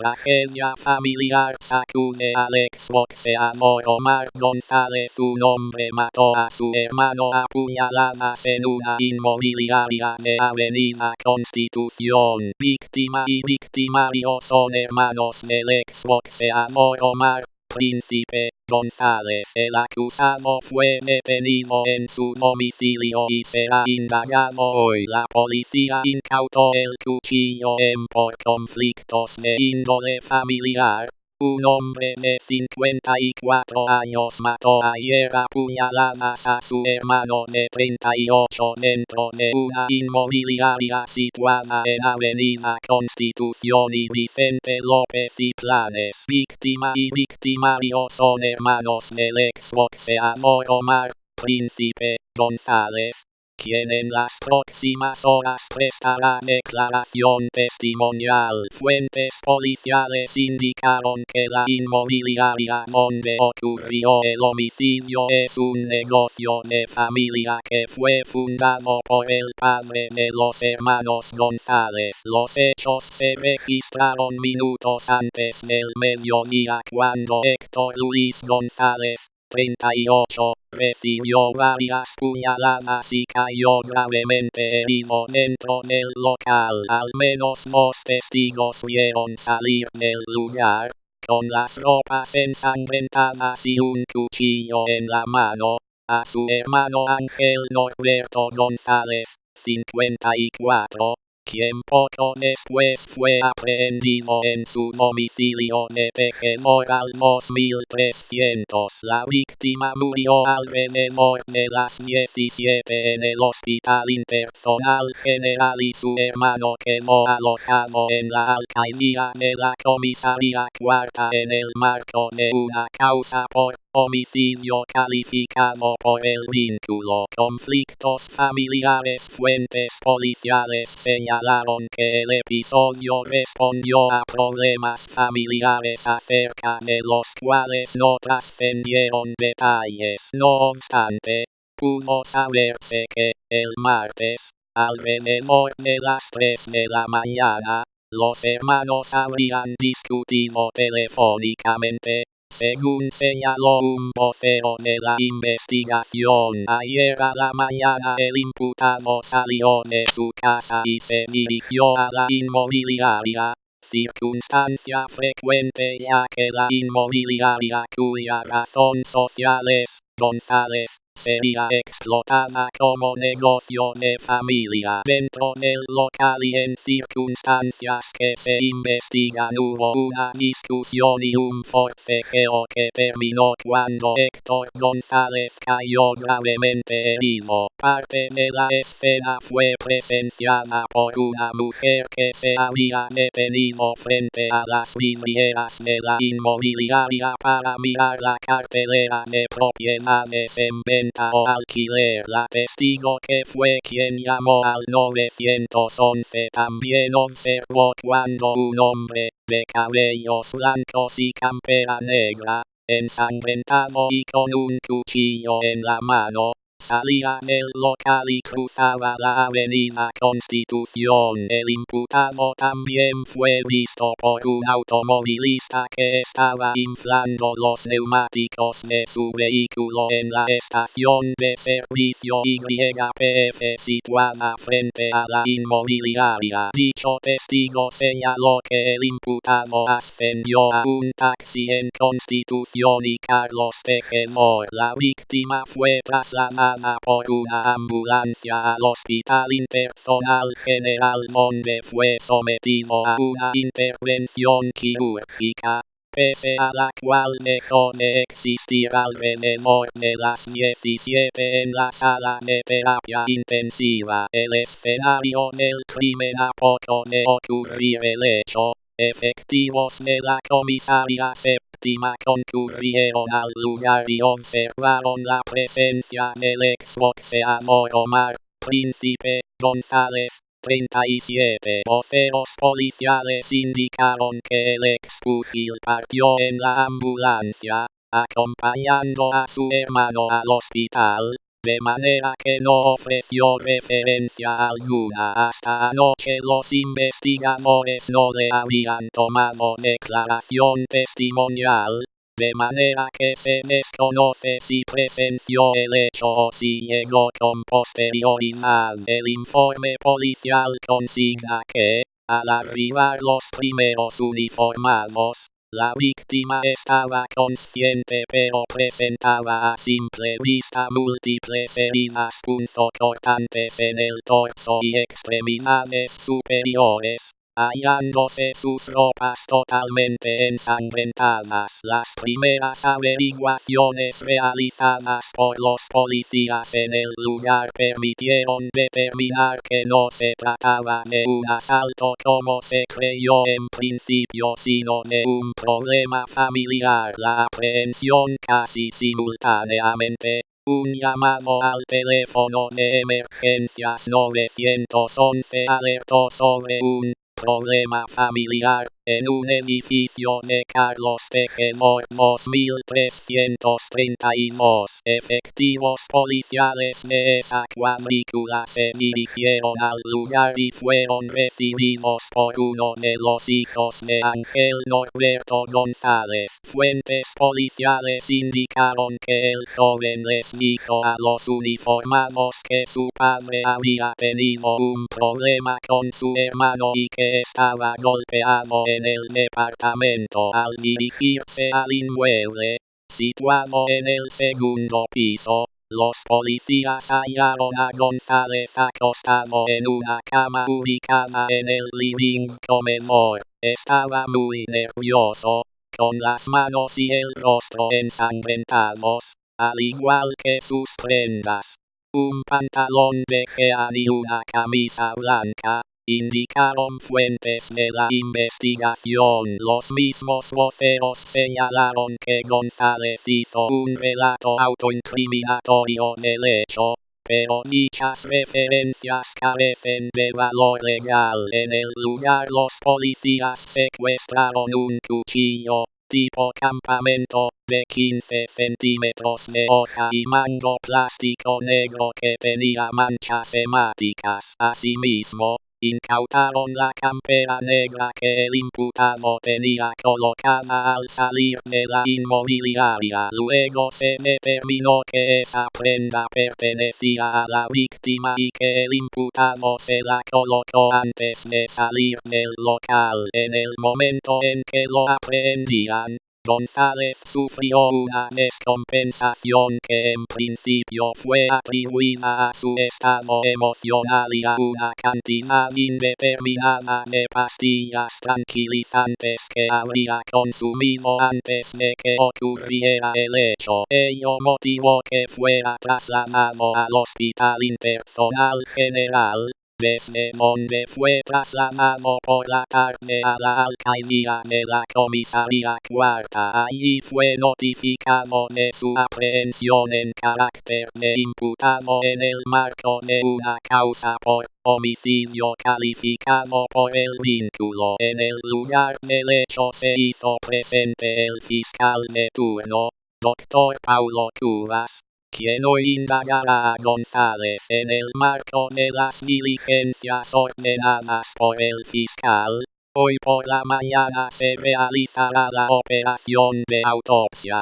Tragedia familiar sacude al exboxeador Omar González. Un hombre mató a su hermano a puñaladas en una inmobiliaria de Avenida Constitución. Víctima y victimario son hermanos del exboxeador Omar Príncipe González. El acusado fue detenido en su domicilio y será indagado hoy. La policía incautó el cuchillo en por conflictos de índole familiar. Un hombre de 54 años mató ayer a puñaladas a su hermano de 38 dentro de una inmobiliaria situada en Avenida Constitución y Vicente López y Planes. Víctima y victimario son hermanos del exboxeador Omar Príncipe González quien en las próximas horas prestará declaración testimonial. Fuentes policiales indicaron que la inmobiliaria donde ocurrió el homicidio es un negocio de familia que fue fundado por el padre de los hermanos González. Los hechos se registraron minutos antes del mediodía cuando Héctor Luis González, 38, recibió varias puñaladas y cayó gravemente herido dentro del local. Al menos dos testigos vieron salir del lugar, con las ropas ensangrentadas y un cuchillo en la mano, a su hermano Ángel Norberto González, 54, quien poco después fue aprehendido en su domicilio de Tejedor al 2300. La víctima murió alrededor de las 17 en el Hospital Interzonal General y su hermano quedó alojado en la alcaldía de la comisaría cuarta en el marco de una causa por Homicidio calificado por el vínculo. Conflictos familiares. Fuentes policiales señalaron que el episodio respondió a problemas familiares acerca de los cuales no trascendieron detalles. No obstante, pudo saberse que, el martes, alrededor de las 3 de la mañana, los hermanos habrían discutido telefónicamente, según señaló un vocero de la investigación. Ayer a la mañana el imputado salió de su casa y se dirigió a la inmobiliaria, circunstancia frecuente ya que la inmobiliaria cuya razón social es González sería explotada como negocio de familia dentro del local y en circunstancias que se investigan hubo una discusión y un forcejeo que terminó cuando Héctor González cayó gravemente herido. Parte de la escena fue presenciada por una mujer que se había detenido frente a las vidrieras de la inmobiliaria para mirar la cartelera de propiedades en venta o alquiler. La testigo que fue quien llamó al 911 también observó cuando un hombre, de cabellos blancos y campera negra, ensangrentado y con un cuchillo en la mano, salía del local y cruzaba la avenida Constitución. El imputado también fue visto por un automovilista que estaba inflando los neumáticos de su vehículo en la estación de servicio YPF situada frente a la inmobiliaria. Dicho testigo señaló que el imputado ascendió a un taxi en Constitución y Carlos Tejedor. La víctima fue trasladada por una ambulancia al Hospital Interzonal General donde fue sometido a una intervención quirúrgica, pese a la cual dejó de existir alrededor de las 17 en la sala de terapia intensiva. El escenario del crimen a poco de ocurrir el hecho, efectivos de la comisaría séptima concurrieron al lugar y observaron la presencia del exboxeador Omar Príncipe González. 37 voceros policiales indicaron que el expugil partió en la ambulancia, acompañando a su hermano al hospital, de manera que no ofreció referencia alguna hasta anoche los investigadores no le habían tomado declaración testimonial, de manera que se desconoce si presenció el hecho o si llegó con posterioridad. El informe policial consigna que, al arribar los primeros uniformados, la víctima estaba consciente pero presentaba a simple vista múltiples heridas punzocortantes en el torso y extremidades superiores, hallándose sus ropas totalmente ensangrentadas. Las primeras averiguaciones realizadas por los policías en el lugar permitieron determinar que no se trataba de un asalto como se creyó en principio sino de un problema familiar. La aprehensión casi simultáneamente un llamado al teléfono de emergencias 911 alertó sobre un problema familiar en un edificio de Carlos Tejedor 2332. Efectivos policiales de esa cuadrícula se dirigieron al lugar y fueron recibidos por uno de los hijos de Ángel Norberto González. Fuentes policiales indicaron que el joven les dijo a los uniformados que su padre había tenido un problema con su hermano y que estaba golpeado en el departamento al dirigirse al inmueble, situado en el segundo piso. Los policías hallaron a González acostado en una cama ubicada en el living comedor. Estaba muy nervioso, con las manos y el rostro ensangrentados, al igual que sus prendas. Un pantalón de jean y una camisa blanca, indicaron fuentes de la investigación. Los mismos voceros señalaron que González hizo un relato autoincriminatorio del hecho, pero dichas referencias carecen de valor legal. En el lugar los policías secuestraron un cuchillo, tipo campamento, de 15 centímetros de hoja y mango plástico negro que tenía manchas hemáticas. Asimismo, Incautaron la campera negra que el imputado tenía colocada al salir de la inmobiliaria. Luego se determinó que esa prenda pertenecía a la víctima y que el imputado se la colocó antes de salir del local. En el momento en que lo aprehendían, González sufrió una descompensación que en principio fue atribuida a su estado emocional y a una cantidad indeterminada de pastillas tranquilizantes que habría consumido antes de que ocurriera el hecho. Ello motivó que fuera trasladado al Hospital Interzonal General, desde donde fue trasladado por la tarde a la alcaldía de la comisaría cuarta. Allí fue notificado de su aprehensión en carácter de imputado en el marco de una causa por homicidio calificado por el vínculo. En el lugar del hecho se hizo presente el fiscal de turno, doctor Paulo Cubas, quien hoy indagará a González en el marco de las diligencias ordenadas por el fiscal. Hoy por la mañana se realizará la operación de autopsia.